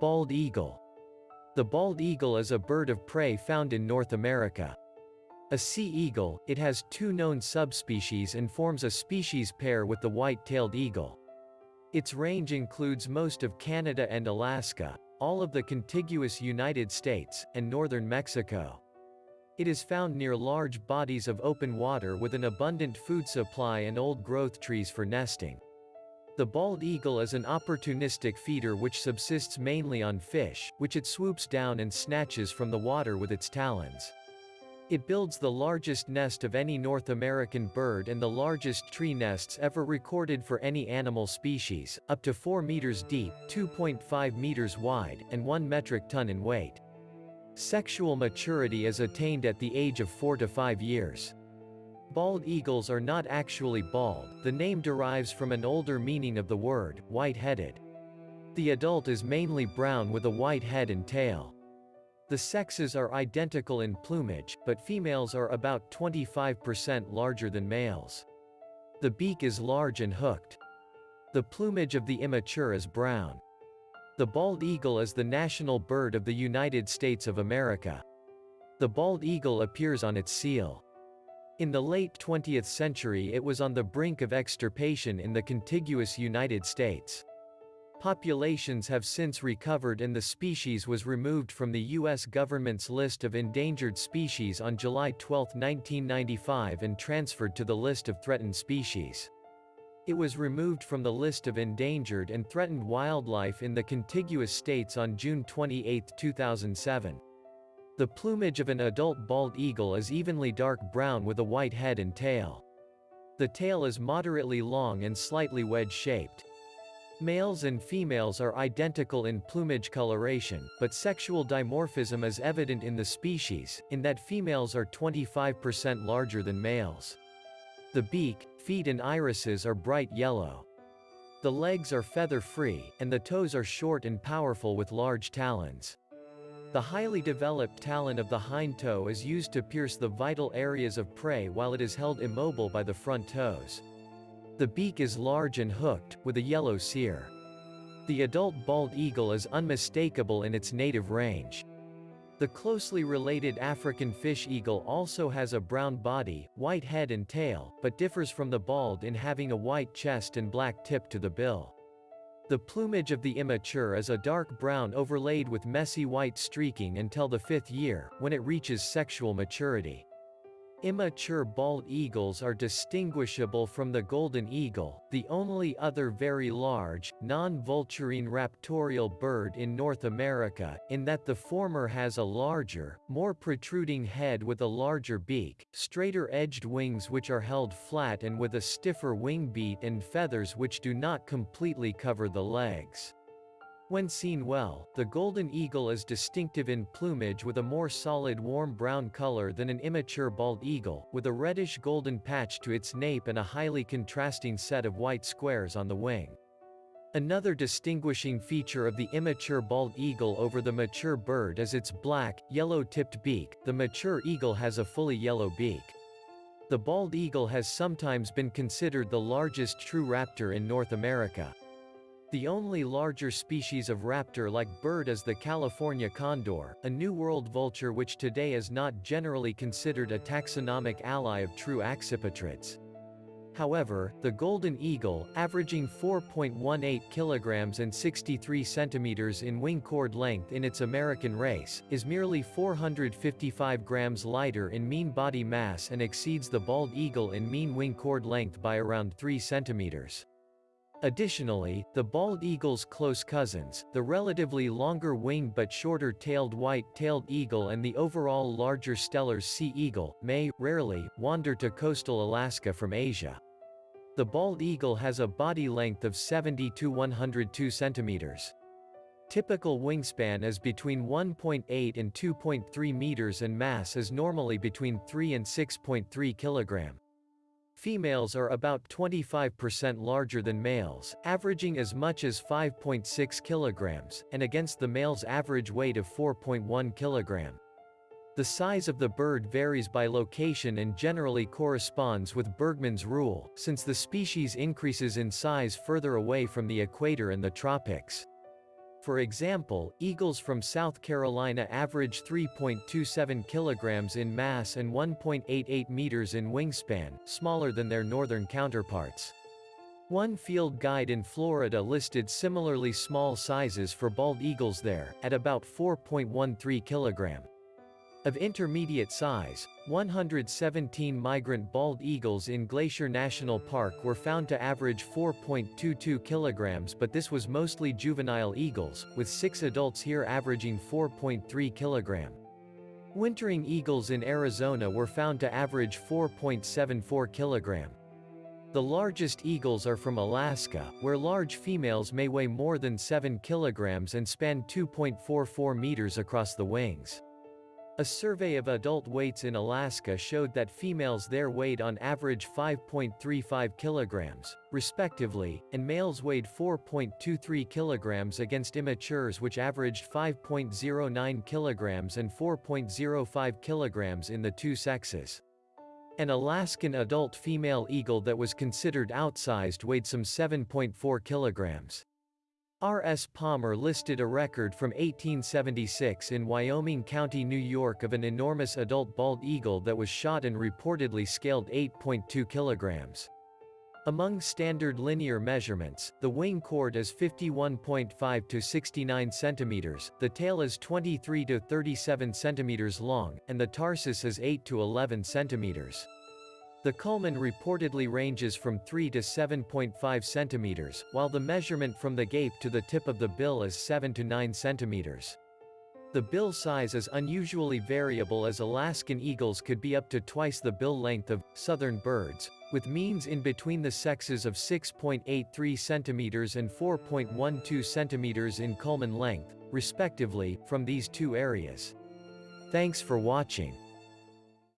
Bald eagle. The bald eagle is a bird of prey found in North America. A sea eagle, it has two known subspecies and forms a species pair with the white-tailed eagle. Its range includes most of Canada and Alaska, all of the contiguous United States, and northern Mexico. It is found near large bodies of open water with an abundant food supply and old-growth trees for nesting. The bald eagle is an opportunistic feeder which subsists mainly on fish, which it swoops down and snatches from the water with its talons. It builds the largest nest of any North American bird and the largest tree nests ever recorded for any animal species, up to 4 meters deep, 2.5 meters wide, and 1 metric ton in weight. Sexual maturity is attained at the age of 4 to 5 years. Bald eagles are not actually bald, the name derives from an older meaning of the word, white-headed. The adult is mainly brown with a white head and tail. The sexes are identical in plumage, but females are about 25% larger than males. The beak is large and hooked. The plumage of the immature is brown. The bald eagle is the national bird of the United States of America. The bald eagle appears on its seal. In the late 20th century it was on the brink of extirpation in the contiguous United States. Populations have since recovered and the species was removed from the U.S. government's list of endangered species on July 12, 1995 and transferred to the list of threatened species. It was removed from the list of endangered and threatened wildlife in the contiguous states on June 28, 2007. The plumage of an adult bald eagle is evenly dark brown with a white head and tail. The tail is moderately long and slightly wedge-shaped. Males and females are identical in plumage coloration, but sexual dimorphism is evident in the species, in that females are 25% larger than males. The beak, feet and irises are bright yellow. The legs are feather-free, and the toes are short and powerful with large talons. The highly developed talon of the hind toe is used to pierce the vital areas of prey while it is held immobile by the front toes. The beak is large and hooked, with a yellow cere. The adult bald eagle is unmistakable in its native range. The closely related African fish eagle also has a brown body, white head and tail, but differs from the bald in having a white chest and black tip to the bill. The plumage of the immature is a dark brown overlaid with messy white streaking until the fifth year, when it reaches sexual maturity. Immature bald eagles are distinguishable from the golden eagle, the only other very large, non-vulturine raptorial bird in North America, in that the former has a larger, more protruding head with a larger beak, straighter-edged wings which are held flat and with a stiffer wing beat and feathers which do not completely cover the legs. When seen well, the golden eagle is distinctive in plumage with a more solid warm brown color than an immature bald eagle, with a reddish-golden patch to its nape and a highly contrasting set of white squares on the wing. Another distinguishing feature of the immature bald eagle over the mature bird is its black, yellow-tipped beak, the mature eagle has a fully yellow beak. The bald eagle has sometimes been considered the largest true raptor in North America. The only larger species of raptor-like bird is the California condor, a New World vulture which today is not generally considered a taxonomic ally of true accipitrids. However, the golden eagle, averaging 4.18 kilograms and 63 centimeters in wing chord length in its American race, is merely 455 grams lighter in mean body mass and exceeds the bald eagle in mean wing chord length by around 3 centimeters. Additionally, the bald eagle's close cousins, the relatively longer winged but shorter-tailed white-tailed eagle and the overall larger Steller's sea eagle, may, rarely, wander to coastal Alaska from Asia. The bald eagle has a body length of 70 to 102 centimeters. Typical wingspan is between 1.8 and 2.3 meters and mass is normally between 3 and 6.3 kilogram. Females are about 25% larger than males, averaging as much as 5.6 kilograms, and against the male's average weight of 4.1 kilogram. The size of the bird varies by location and generally corresponds with Bergmann's rule, since the species increases in size further away from the equator and the tropics. For example, eagles from South Carolina average 3.27 kilograms in mass and 1.88 meters in wingspan, smaller than their northern counterparts. One field guide in Florida listed similarly small sizes for bald eagles there, at about 4.13 kilogram. Of intermediate size, 117 migrant bald eagles in Glacier National Park were found to average 4.22 kilograms but this was mostly juvenile eagles, with six adults here averaging 4.3 kilogram. Wintering eagles in Arizona were found to average 4.74 kilogram. The largest eagles are from Alaska, where large females may weigh more than 7 kilograms and span 2.44 meters across the wings. A survey of adult weights in Alaska showed that females there weighed on average 5.35 kilograms, respectively, and males weighed 4.23 kilograms against immatures which averaged 5.09 kilograms and 4.05 kilograms in the two sexes. An Alaskan adult female eagle that was considered outsized weighed some 7.4 kilograms. R. S. Palmer listed a record from 1876 in Wyoming County, New York of an enormous adult bald eagle that was shot and reportedly scaled 8.2 kilograms. Among standard linear measurements, the wing chord is 51.5 to 69 centimeters, the tail is 23 to 37 centimeters long, and the tarsus is 8 to 11 centimeters. The culmen reportedly ranges from 3 to 7.5 centimeters, while the measurement from the gape to the tip of the bill is 7 to 9 centimeters. The bill size is unusually variable as Alaskan eagles could be up to twice the bill length of southern birds, with means in between the sexes of 6.83 centimeters and 4.12 centimeters in culmen length, respectively, from these two areas. Thanks for watching.